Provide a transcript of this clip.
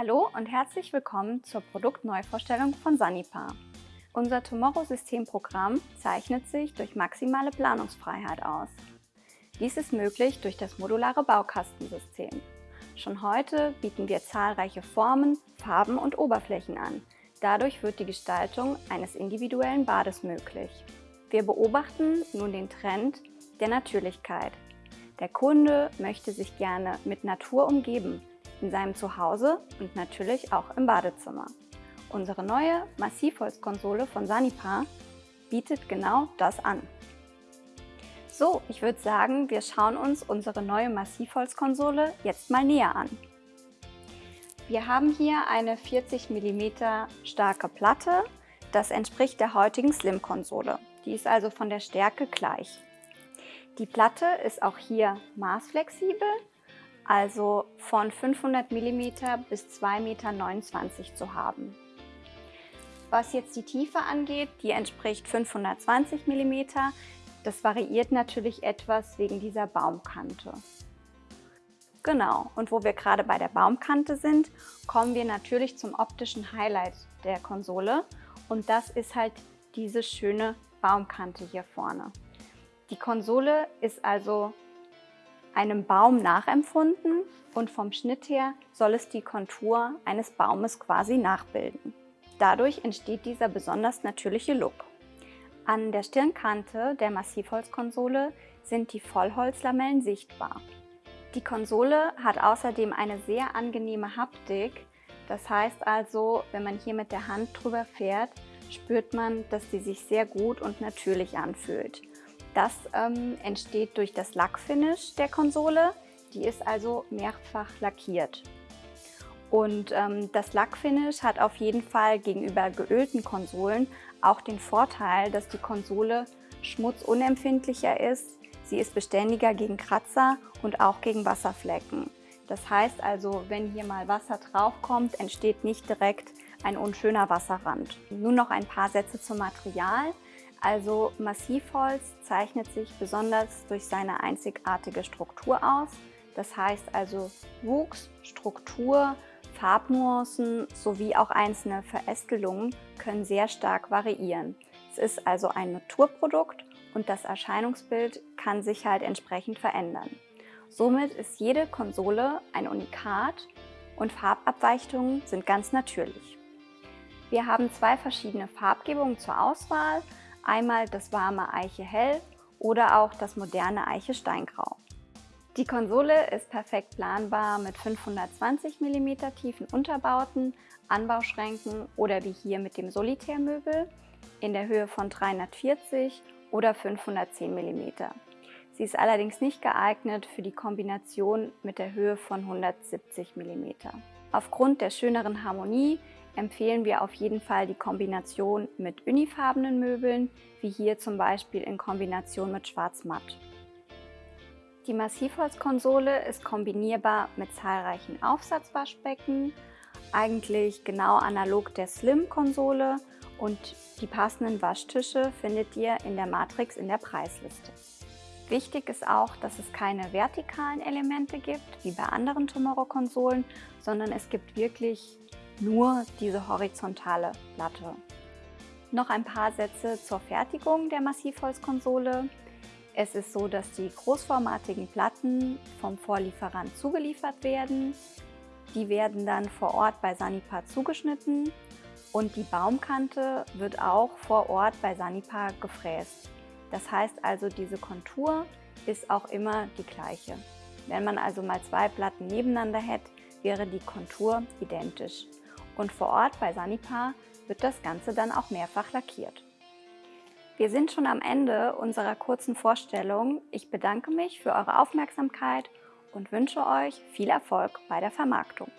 Hallo und herzlich willkommen zur Produktneuvorstellung von Sanipar. Unser Tomorrow-Systemprogramm zeichnet sich durch maximale Planungsfreiheit aus. Dies ist möglich durch das modulare Baukastensystem. Schon heute bieten wir zahlreiche Formen, Farben und Oberflächen an. Dadurch wird die Gestaltung eines individuellen Bades möglich. Wir beobachten nun den Trend der Natürlichkeit. Der Kunde möchte sich gerne mit Natur umgeben, in seinem Zuhause und natürlich auch im Badezimmer. Unsere neue Massivholzkonsole von Sanipar bietet genau das an. So, ich würde sagen, wir schauen uns unsere neue Massivholzkonsole jetzt mal näher an. Wir haben hier eine 40 mm starke Platte. Das entspricht der heutigen Slim-Konsole. Die ist also von der Stärke gleich. Die Platte ist auch hier maßflexibel also von 500 mm bis 2,29 Meter zu haben. Was jetzt die Tiefe angeht, die entspricht 520 mm. Das variiert natürlich etwas wegen dieser Baumkante. Genau, und wo wir gerade bei der Baumkante sind, kommen wir natürlich zum optischen Highlight der Konsole und das ist halt diese schöne Baumkante hier vorne. Die Konsole ist also einem Baum nachempfunden und vom Schnitt her soll es die Kontur eines Baumes quasi nachbilden. Dadurch entsteht dieser besonders natürliche Look. An der Stirnkante der Massivholzkonsole sind die Vollholzlamellen sichtbar. Die Konsole hat außerdem eine sehr angenehme Haptik, das heißt also, wenn man hier mit der Hand drüber fährt, spürt man, dass sie sich sehr gut und natürlich anfühlt. Das ähm, entsteht durch das Lackfinish der Konsole. Die ist also mehrfach lackiert. Und ähm, das Lackfinish hat auf jeden Fall gegenüber geölten Konsolen auch den Vorteil, dass die Konsole schmutzunempfindlicher ist. Sie ist beständiger gegen Kratzer und auch gegen Wasserflecken. Das heißt also, wenn hier mal Wasser draufkommt, entsteht nicht direkt ein unschöner Wasserrand. Nun noch ein paar Sätze zum Material. Also Massivholz zeichnet sich besonders durch seine einzigartige Struktur aus. Das heißt also Wuchs, Struktur, Farbnuancen sowie auch einzelne Verästelungen können sehr stark variieren. Es ist also ein Naturprodukt und das Erscheinungsbild kann sich halt entsprechend verändern. Somit ist jede Konsole ein Unikat und Farbabweichungen sind ganz natürlich. Wir haben zwei verschiedene Farbgebungen zur Auswahl, Einmal das warme Eiche Hell oder auch das moderne Eiche Steingrau. Die Konsole ist perfekt planbar mit 520 mm tiefen Unterbauten, Anbauschränken oder wie hier mit dem Solitärmöbel in der Höhe von 340 oder 510 mm. Sie ist allerdings nicht geeignet für die Kombination mit der Höhe von 170 mm. Aufgrund der schöneren Harmonie empfehlen wir auf jeden Fall die Kombination mit unifarbenen Möbeln, wie hier zum Beispiel in Kombination mit Schwarz-Matt. Die Massivholzkonsole ist kombinierbar mit zahlreichen Aufsatzwaschbecken, eigentlich genau analog der Slim-Konsole und die passenden Waschtische findet ihr in der Matrix in der Preisliste. Wichtig ist auch, dass es keine vertikalen Elemente gibt, wie bei anderen Tomorrow-Konsolen, sondern es gibt wirklich nur diese horizontale Platte. Noch ein paar Sätze zur Fertigung der Massivholzkonsole. Es ist so, dass die großformatigen Platten vom Vorlieferant zugeliefert werden. Die werden dann vor Ort bei Sanipar zugeschnitten und die Baumkante wird auch vor Ort bei Sanipar gefräst. Das heißt also, diese Kontur ist auch immer die gleiche. Wenn man also mal zwei Platten nebeneinander hätte, wäre die Kontur identisch und vor Ort bei Sanipar wird das Ganze dann auch mehrfach lackiert. Wir sind schon am Ende unserer kurzen Vorstellung. Ich bedanke mich für eure Aufmerksamkeit und wünsche euch viel Erfolg bei der Vermarktung.